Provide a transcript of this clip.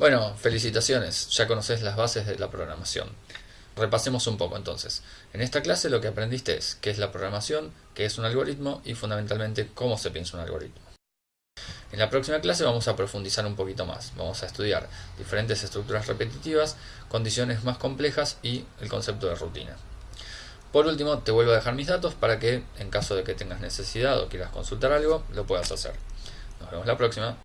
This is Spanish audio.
Bueno, felicitaciones, ya conoces las bases de la programación. Repasemos un poco entonces. En esta clase lo que aprendiste es qué es la programación, qué es un algoritmo y fundamentalmente cómo se piensa un algoritmo. En la próxima clase vamos a profundizar un poquito más. Vamos a estudiar diferentes estructuras repetitivas, condiciones más complejas y el concepto de rutina. Por último, te vuelvo a dejar mis datos para que, en caso de que tengas necesidad o quieras consultar algo, lo puedas hacer. Nos vemos la próxima.